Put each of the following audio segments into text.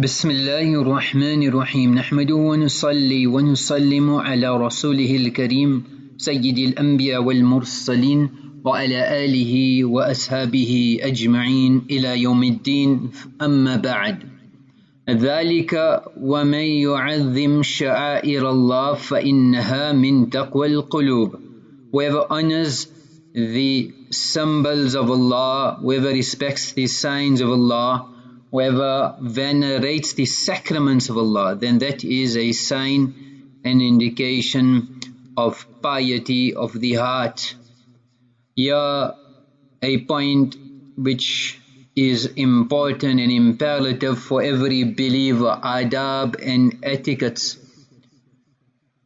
بسم الله الرحمن الرحيم. نحمده ونصلي ونسلم على رسوله الكريم سيد الأنبياء والمرسلين وعلى آله وأصحابه أجمعين إلى يوم الدين. أما بعد ذلك ومن يعظم شعائر الله فإنها من تقوى القلوب. Whoever honors the symbols of Allah whoever respects the signs of Allah Whoever venerates the sacraments of Allah, then that is a sign an indication of piety of the heart. Here, a point which is important and imperative for every believer, adab and etiquettes,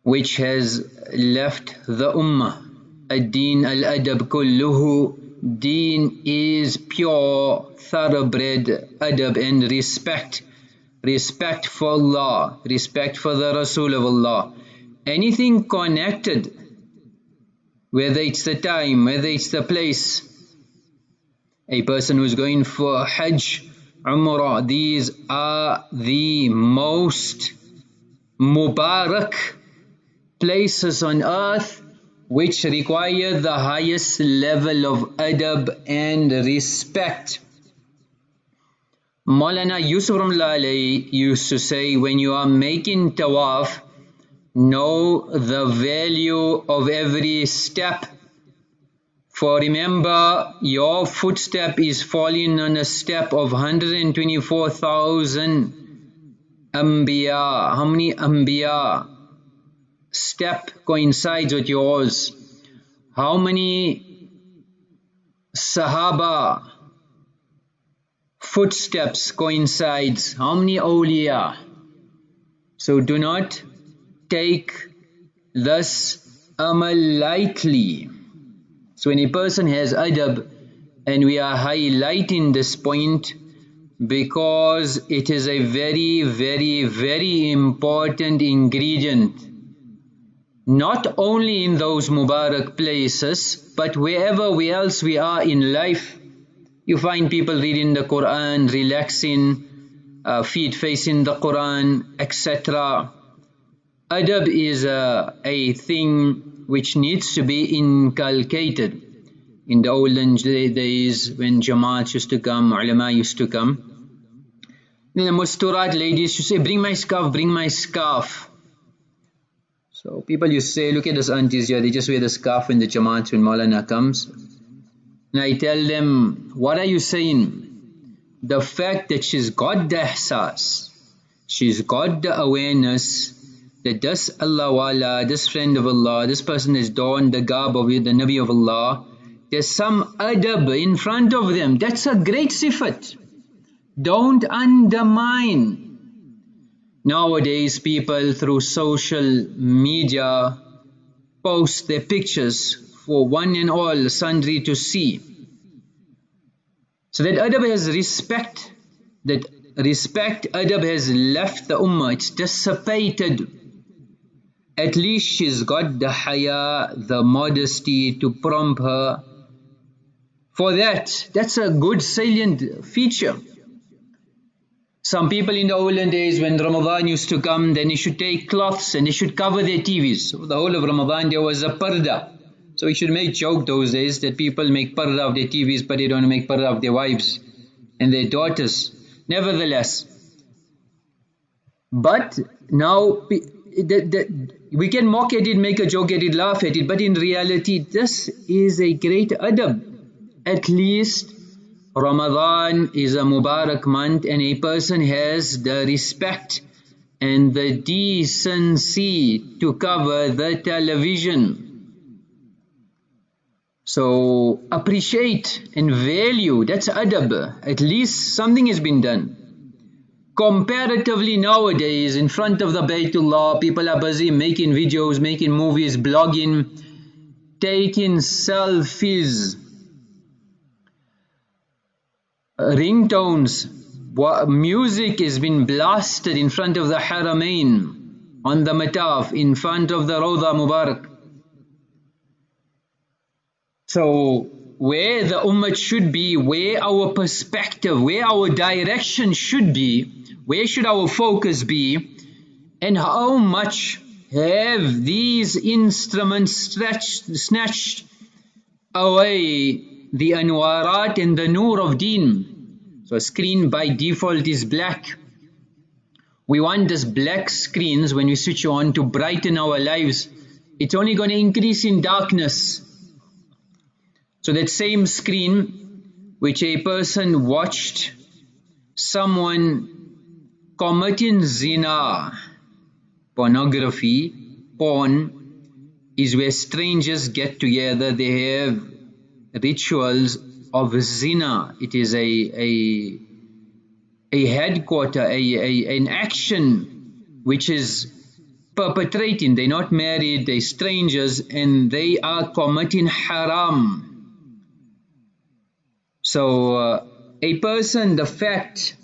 which has left the ummah. Ad-din al-adab kulluhu Deen is pure, thoroughbred adab and respect. Respect for Allah, respect for the Rasul of Allah. Anything connected, whether it's the time, whether it's the place, a person who's going for Hajj, Umrah, these are the most Mubarak places on earth which require the highest level of adab and respect. Maulana Yusuf Ramlali used to say, when you are making tawaf, know the value of every step. For remember, your footstep is falling on a step of 124,000 Anbiya. How many Anbiya? Step coincides with yours? How many Sahaba footsteps coincides? How many awliya? So do not take this amal lightly. So when a person has adab, and we are highlighting this point because it is a very, very, very important ingredient not only in those Mubarak places, but wherever else we are in life, you find people reading the Quran, relaxing, uh, feet facing the Quran, etc. Adab is a, a thing which needs to be inculcated. In the olden days when Jamaat used to come, ulama used to come, then the Musturat ladies used to say, bring my scarf, bring my scarf. So people you say, look at those aunties here, they just wear the scarf when the Jamaat when Maulana comes. And I tell them, what are you saying? The fact that she's got the ihsas, she's got the awareness that this Allah wala, this friend of Allah, this person is donned the garb of the Nabi of Allah, there's some adab in front of them. That's a great sifat. Don't undermine Nowadays people through social media post their pictures for one and all sundry to see. So that adab has respect, that respect adab has left the ummah, it's dissipated. At least she's got the haya, the modesty to prompt her. For that, that's a good salient feature. Some people in the olden days when Ramadan used to come, then they should take cloths and they should cover their TVs. So the whole of Ramadan there was a parda. So we should make joke those days that people make parda of their TVs but they don't make parda of their wives and their daughters. Nevertheless, but now we can mock at it, make a joke at it, laugh at it, but in reality this is a great adab. At least Ramadan is a Mubarak month and a person has the respect and the decency to cover the television. So appreciate and value, that's adab, at least something has been done. Comparatively nowadays, in front of the Baytullah, people are busy making videos, making movies, blogging, taking selfies, ringtones, music is being blasted in front of the Haramain, on the Mataf, in front of the Rawda Mubarak. So where the ummah should be, where our perspective, where our direction should be, where should our focus be, and how much have these instruments stretched, snatched away the anwarat and the nur of deen. So a screen by default is black. We want this black screens when we switch on to brighten our lives. It's only going to increase in darkness. So that same screen which a person watched someone committing zina, pornography, porn is where strangers get together, they have rituals of zina. It is a, a a headquarter, a, a, an action which is perpetrating. They're not married, they're strangers, and they are committing haram. So, uh, a person, the fact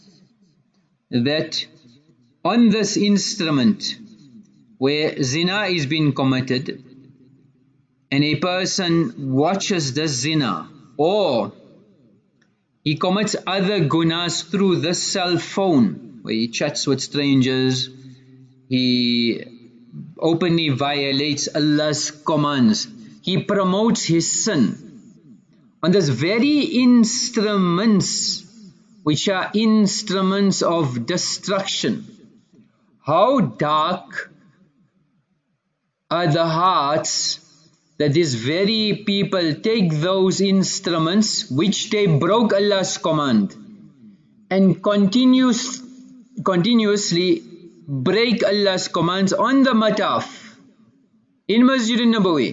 that on this instrument where zina is being committed, and a person watches the zina, or he commits other gunas through the cell phone, where he chats with strangers, he openly violates Allah's commands, he promotes his sin. On this very instruments, which are instruments of destruction, how dark are the hearts that these very people take those instruments which they broke Allah's command and continuous, continuously break Allah's commands on the mataf in Masjid al-Nabawi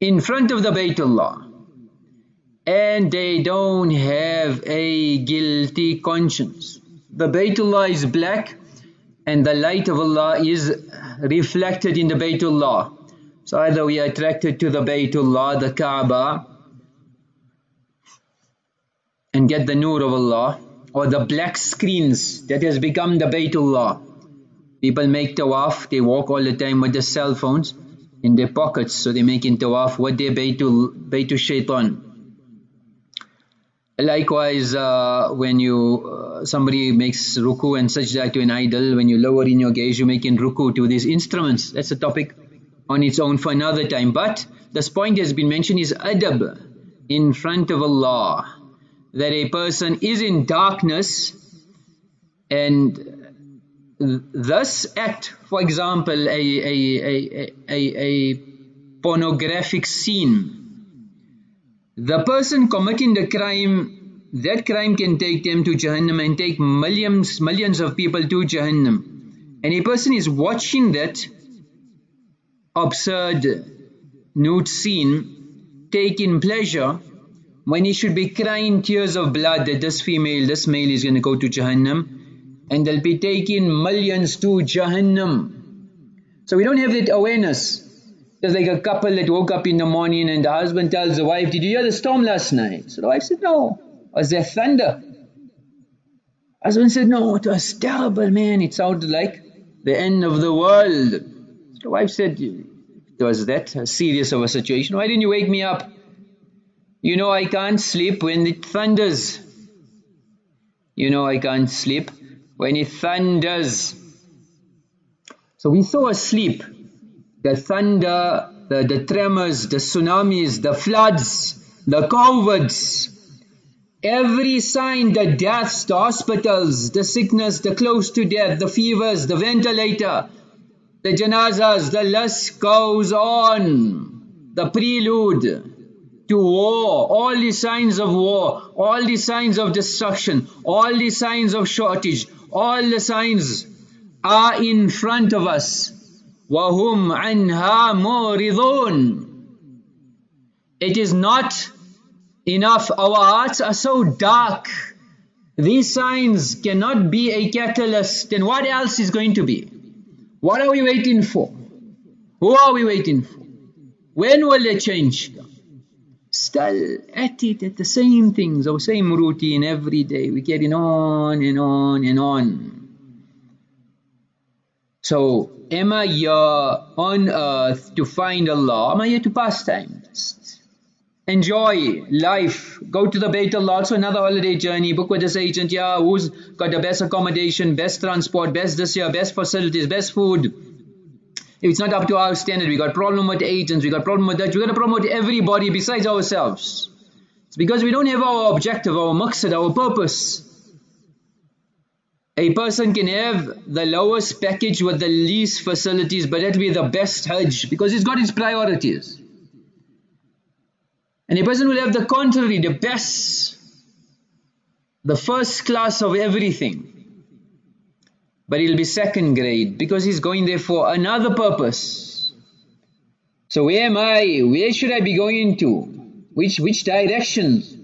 in front of the Baytullah and they don't have a guilty conscience. The Baytullah is black and the light of Allah is reflected in the Baytullah so either we are attracted to the Baytullah, the Kaaba, and get the nur of Allah, or the black screens that has become the Baytullah. People make tawaf, they walk all the time with their cell phones in their pockets, so they make in tawaf what their Baytul, Baytul Shaitan. Likewise, uh, when you uh, somebody makes ruku and sajda to an idol, when you lower in your gaze, you make in ruku to these instruments. That's a topic on its own for another time. But this point has been mentioned is adab in front of Allah. That a person is in darkness and thus act, for example, a, a, a, a, a pornographic scene. The person committing the crime, that crime can take them to Jahannam and take millions, millions of people to Jahannam. And a person is watching that absurd nude scene taking pleasure when he should be crying tears of blood that this female, this male is going to go to Jahannam and they'll be taking millions to Jahannam. So we don't have that awareness. There's like a couple that woke up in the morning and the husband tells the wife, did you hear the storm last night? So the wife said, no. Was there thunder? Husband said, no, it was terrible, man. It sounded like the end of the world. The wife said, was that serious of a situation? Why didn't you wake me up? You know I can't sleep when it thunders. You know I can't sleep when it thunders. So we saw asleep the thunder, the, the tremors, the tsunamis, the floods, the COVIDs, every sign, the deaths, the hospitals, the sickness, the close to death, the fevers, the ventilator, the janazas, the list goes on, the prelude to war, all the signs of war, all the signs of destruction, all the signs of shortage, all the signs are in front of us. وَهُمْ عَنْهَا مُورِضُونَ It is not enough, our hearts are so dark. These signs cannot be a catalyst, then what else is going to be? What are we waiting for? Who are we waiting for? When will they change? Still at it, at the same things, our same routine every day. We're getting on and on and on. So, am I here on earth to find Allah? Am I here to pass time? Enjoy life. Go to the Allah, also another holiday journey. Book with this agent, yeah, who's got the best accommodation, best transport, best this year, best facilities, best food. If it's not up to our standard, we got problem with agents, we got problem with that, we got problem with everybody besides ourselves. It's because we don't have our objective, our maqsad, our purpose. A person can have the lowest package with the least facilities, but that'll be the best Hajj because he's got his priorities. And a person will have the contrary, the best, the first class of everything. But he'll be second grade because he's going there for another purpose. So where am I? Where should I be going to? Which, which directions?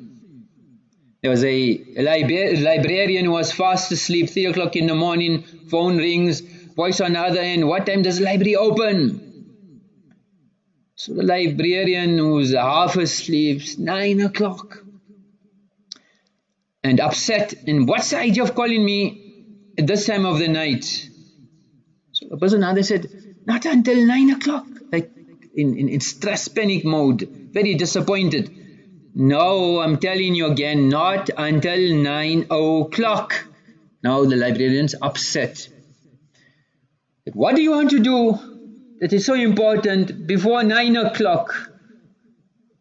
There was a, a libra librarian who was fast asleep, 3 o'clock in the morning, phone rings, voice on the other end, what time does the library open? So the librarian who's half asleep, nine o'clock. And upset, and what's the idea of calling me at this time of the night? So the person other said, not until nine o'clock, like in, in, in stress panic mode, very disappointed. No, I'm telling you again, not until nine o'clock. Now the librarian's upset. What do you want to do? That is so important before 9 o'clock.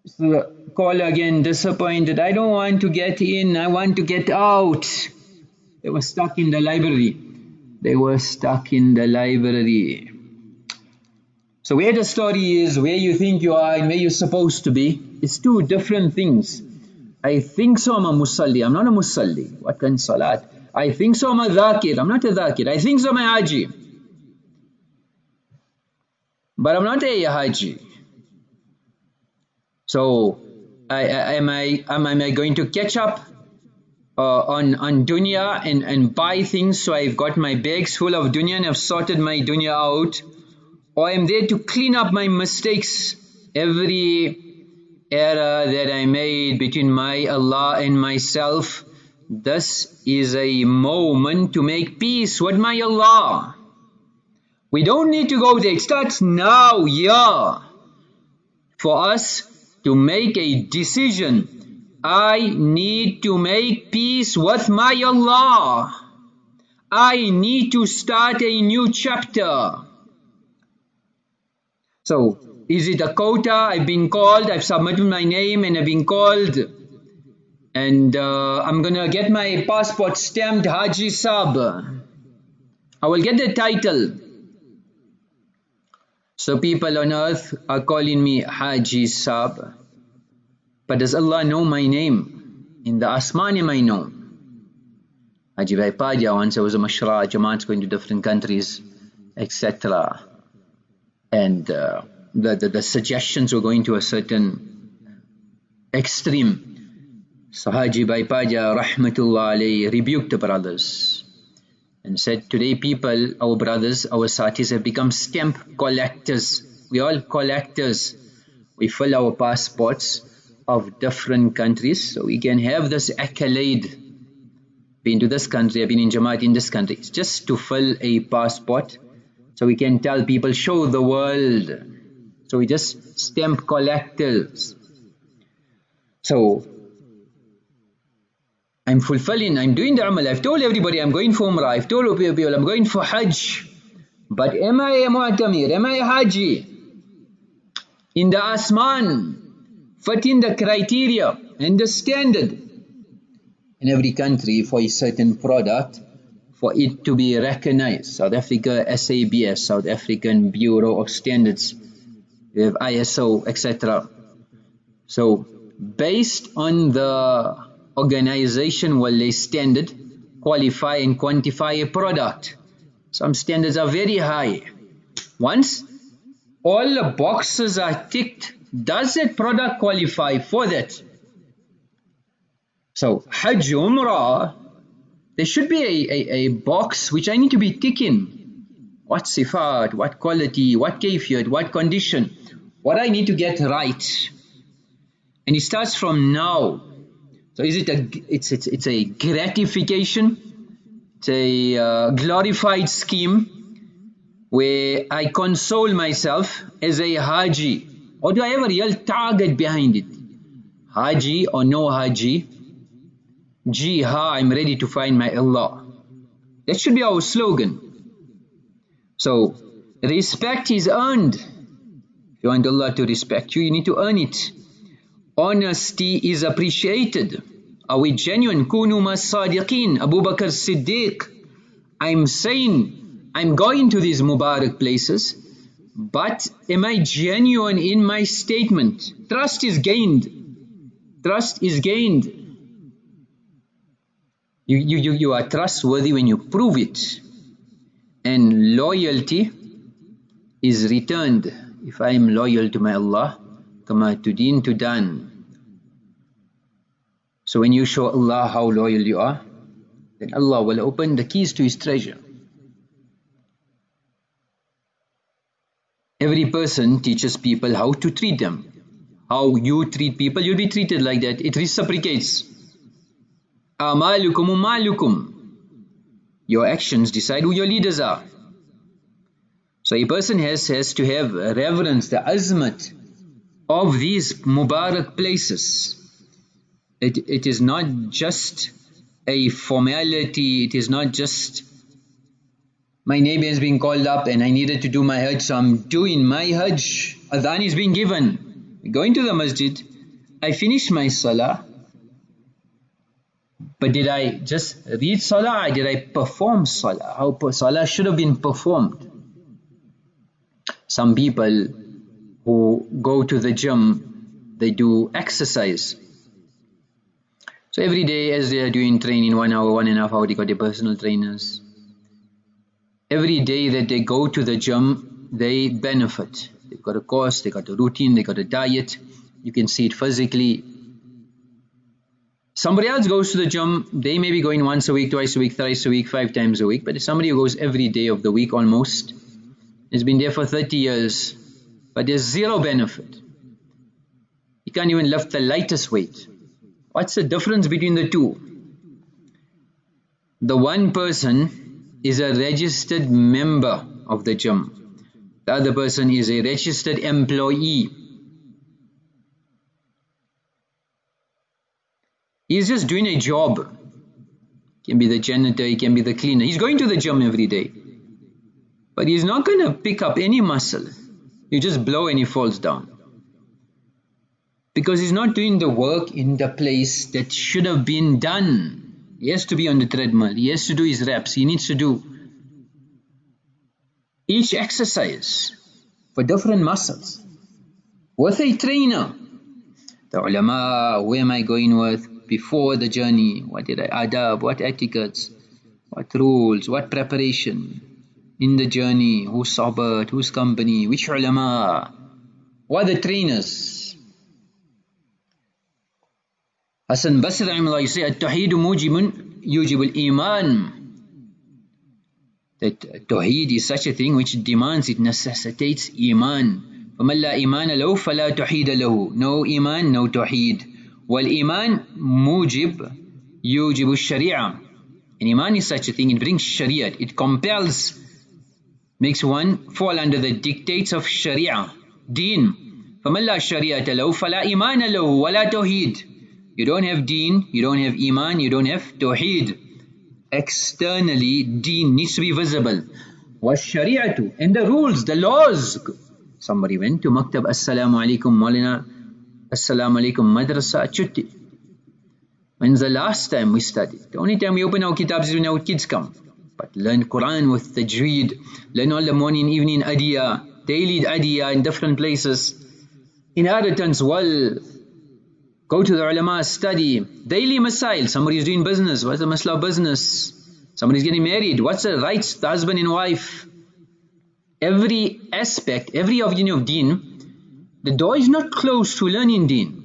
So call again, disappointed. I don't want to get in, I want to get out. They were stuck in the library. They were stuck in the library. So where the story is, where you think you are and where you're supposed to be, it's two different things. I think so I'm a musalli, I'm not a musalli. What kind of salat? I think so I'm a dhakir, I'm not a dhakir. I think so I'm a haji. But I'm not a Haji. So, I, I, am, I, am, am I going to catch up uh, on, on dunya and, and buy things so I've got my bags full of dunya and I've sorted my dunya out? Or I'm there to clean up my mistakes, every error that I made between my Allah and myself. This is a moment to make peace with my Allah. We don't need to go there. It starts now, yeah. For us to make a decision. I need to make peace with my Allah. I need to start a new chapter. So, is it a quota? I've been called, I've submitted my name and I've been called. And uh, I'm gonna get my passport stamped Haji Sab. I will get the title. So people on earth are calling me Haji Sab. But does Allah know my name? In the Asman am I known? Haji Vaipadya once I was a mashra, Jamaat's going to different countries, etc. And uh, the, the, the suggestions were going to a certain extreme. So Haji Vaipadya, rahmatullah alayhi, rebuked the brothers and said, today people, our brothers, our satis have become stamp collectors. We all collectors. We fill our passports of different countries so we can have this accolade. Been to this country, I've been in Jamaat in this country. It's just to fill a passport so we can tell people, show the world. So we just stamp collectors. So I'm fulfilling, I'm doing the amal. I've told everybody I'm going for Umrah. I've told people I'm going for Hajj. But am I a Mu'tamir? Am I a Haji? In the Asman, fitting the criteria and the standard. In every country for a certain product, for it to be recognized. South Africa, SABS, South African Bureau of Standards. We have ISO, etc. So, based on the organization will lay standard, qualify and quantify a product. Some standards are very high. Once all the boxes are ticked, does that product qualify for that? So Hajj Umrah, there should be a, a, a box which I need to be ticking. What sifat, what quality, what kayfiyat, what condition, what I need to get right. And it starts from now. So is it a, it's, it's, it's a gratification, it's a uh, glorified scheme where I console myself as a Haji or do I have a real target behind it? Haji or no Haji, Ji ha, I'm ready to find my Allah. That should be our slogan. So, respect is earned. If you want Allah to respect you, you need to earn it. Honesty is appreciated. Are we genuine? Kunu sadiqin. Abu Bakr Siddiq. I'm saying, I'm going to these Mubarak places, but am I genuine in my statement? Trust is gained. Trust is gained. You, you, you, you are trustworthy when you prove it. And loyalty is returned. If I am loyal to my Allah, kama tudin tudan. So when you show Allah how loyal you are, then Allah will open the keys to His treasure. Every person teaches people how to treat them. How you treat people, you'll be treated like that. It reciprocates. Amalukum umalukum. Your actions decide who your leaders are. So a person has, has to have reverence, the azmat of these Mubarak places. It, it is not just a formality, it is not just my name has been called up and I needed to do my Hajj, so I'm doing my Hajj. Adhan is being given. Going to the masjid, I finish my Salah, but did I just read Salah did I perform Salah? How Salah should have been performed. Some people who go to the gym, they do exercise. So every day as they are doing training, one hour, one and a half hour, they got their personal trainers. Every day that they go to the gym, they benefit. They've got a course, they got a routine, they got a diet. You can see it physically. Somebody else goes to the gym, they may be going once a week, twice a week, thrice a week, five times a week. But somebody who goes every day of the week almost, has been there for 30 years, but there's zero benefit. You can't even lift the lightest weight. What's the difference between the two? The one person is a registered member of the gym. The other person is a registered employee. He's just doing a job. He can be the janitor, he can be the cleaner. He's going to the gym every day. But he's not going to pick up any muscle. You just blow and he falls down. Because he's not doing the work in the place that should have been done. He has to be on the treadmill. He has to do his reps. He needs to do each exercise for different muscles. With a trainer. The ulama, where am I going with before the journey? What did I adab? What etiquettes? What rules? What preparation? in the journey, who's sabat, who's company, which ulama, what are the trainers. Hassan Basri rahimahullah, you say, التوحيد موجب يوجب الإيمان that Tawheed is such a thing which demands, it necessitates Iman. فَمَنْ لَا إِيمَانَ لَهُ فَلَا تَوْحِيدَ لَهُ No Iman, no Tawheed. وَالْإِيمان موجب يوجب الشريعة And Iman is such a thing, it brings Shariat, it compels makes one fall under the dictates of Sharia, Deen. فَمَنْ شَرِيَةَ لَهُ فَلَا إِيمَانَ لَهُ وَلَا تَوْحِيد You don't have Deen, you don't have Iman, you don't have Tawheed. Externally, Deen needs to be visible. وَالشَّرِيَةُ And the rules, the laws. Somebody went to Maktab, Assalamu alaikum Maulana, Assalamu alaikum Madrasa, Chutti. When's the last time we studied? The only time we open our kitabs is when our kids come. But learn Quran with tajweed, learn all the morning, evening adiyah, daily adiyah in different places. Inheritance, well, go to the ulama, study. Daily masail, somebody is doing business, what's the masla business? Somebody is getting married, what's the rights, the husband and wife? Every aspect, every you of deen, the door is not closed to learning deen.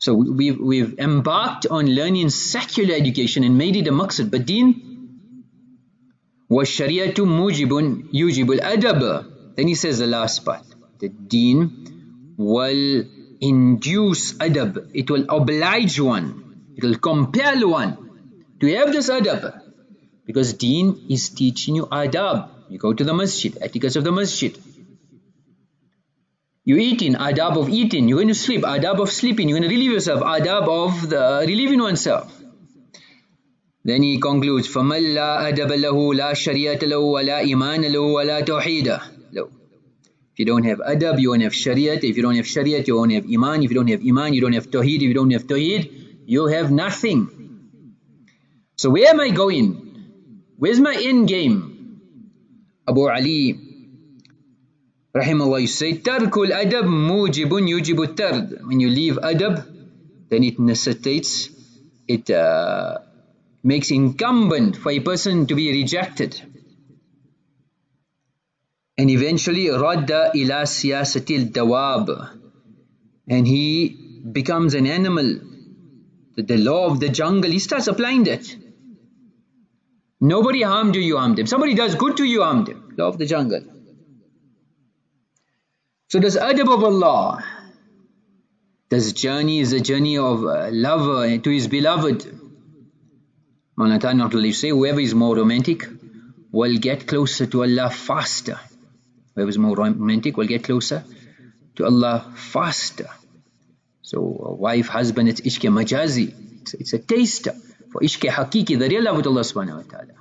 So we've, we've embarked on learning secular education and made it a maqsad. But deen, وَالشَّرِيَةُ مُوجِبٌ يُوجِبُ الْأَدَبَ Then he says the last part. The deen will induce adab. It will oblige one. It will compel one to have this adab. Because deen is teaching you adab. You go to the masjid, etiquette of the masjid. You're eating, adab of eating. You're going to sleep, adab of sleeping. You're going to relieve yourself, adab of the relieving oneself. Then he concludes, فَمَنْ لَا أَدَبَ لَهُ لَا شَرِيَةَ لَهُ وَلَا إِيمَانَ لَهُ وَلَا تَوْحِيدَ If you don't have adab, you won't have shariat. If you don't have shariat, you won't have iman. If you don't have iman, you don't have tawheed. If you don't have tawheed, you have nothing. So where am I going? Where's my end game? Abu Ali Rahimahullah, you say, Tarkul adab mujibun yujibu tard. When you leave adab, then it necessitates, it uh, makes incumbent for a person to be rejected. And eventually, radda ila siyasatil dawab. And he becomes an animal. The, the law of the jungle, he starts applying that. Nobody harmed you, you harmed him. Somebody does good to you, harmed him. Law of the jungle. So this adab of Allah, this journey is a journey of uh, a lover uh, to his beloved. Maulana not to say whoever is more romantic will get closer to Allah faster. Whoever is more romantic will get closer to Allah faster. So uh, wife, husband, it's ishq majazi. It's, it's a taster for ishq hakiki, the real love with Allah subhanahu wa ta'ala.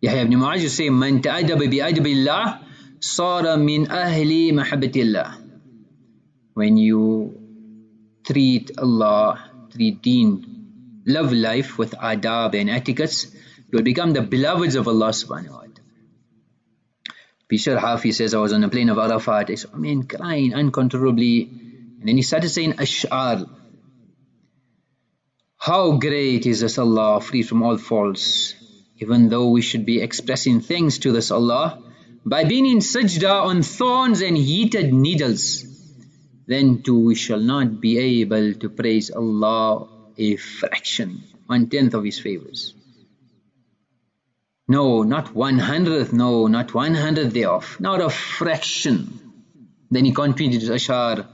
Yahya ibn Mu'az, say, Man ta'adaba bi adabillah Sara min ahli mahabbatillah. When you treat Allah, treat deen, love life with adab and etiquettes, you'll become the beloveds of Allah subhanahu wa ta'ala. Bishr Hafi says, I was on the plain of Arafat. I mean, crying uncontrollably. And then he started saying, Ash'ar. How great is this Allah, free from all faults. Even though we should be expressing things to this Allah, by being in sajda on thorns and heated needles, then too we shall not be able to praise Allah a fraction, one tenth of His favors. No, not one hundredth, no, not one hundredth thereof, not a fraction. Then he continued his ashar,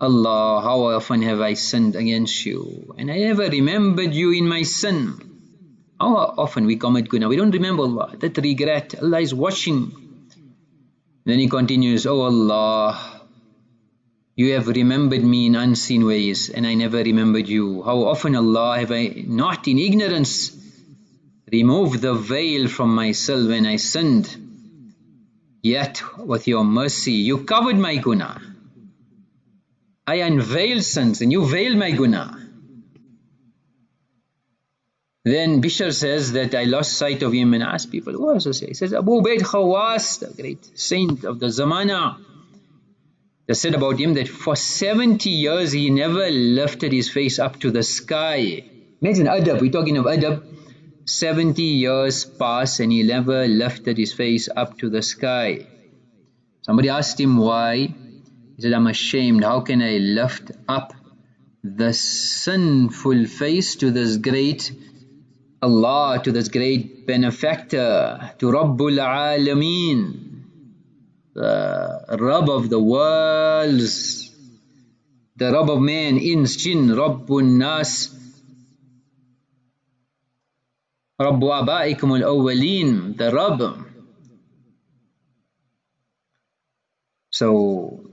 Allah, how often have I sinned against you, and I never remembered you in my sin. How often we commit guna, we don't remember Allah, that regret, Allah is watching then he continues, Oh Allah, you have remembered me in unseen ways and I never remembered you. How often Allah have I not in ignorance removed the veil from myself when I sinned. Yet with your mercy you covered my guna. I unveiled sins and you veiled my guna. Then Bishr says that I lost sight of him and asked people, who else say? He says, Abu Ubaid Khawas, the great saint of the Zamana. They said about him that for 70 years he never lifted his face up to the sky. Imagine adab, we're talking of adab. 70 years passed and he never lifted his face up to the sky. Somebody asked him why. He said, I'm ashamed. How can I lift up the sinful face to this great Allah, to this great benefactor, to Rabbul Alameen, the Rabb of the worlds, the Rabb of man, ins, jinn, Rabbun Nas, Rabbu Abaikum al-Awwaleen, the Rabb. So,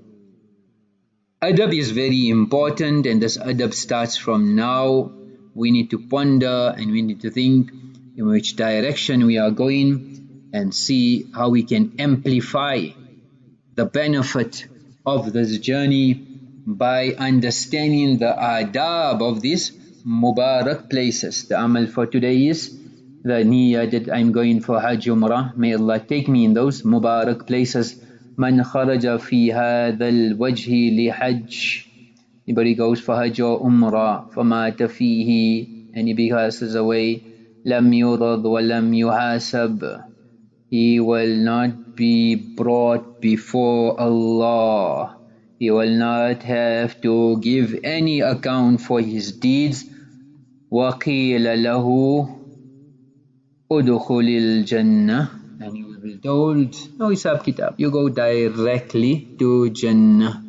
adab is very important and this adab starts from now we need to ponder and we need to think in which direction we are going and see how we can amplify the benefit of this journey by understanding the adab of these Mubarak places. The amal for today is the niyyah that I'm going for Hajj Umrah. May Allah take me in those Mubarak places. من خرج في هذا الوجه لحج Anybody goes for Hajj or Umrah, فَمَاتَ فِيهِ and he passes away, لَمْ يُرَضْ وَلَمْ يُحَاسَبْ He will not be brought before Allah. He will not have to give any account for his deeds. وَقِيلَ لَهُ أُدْخُلِ الْجَنَّةِ And he will be told, no Hisab Kitab, you go directly to Jannah.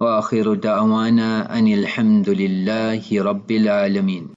وآخر دعوانا أن الحمد لله رب العالمين.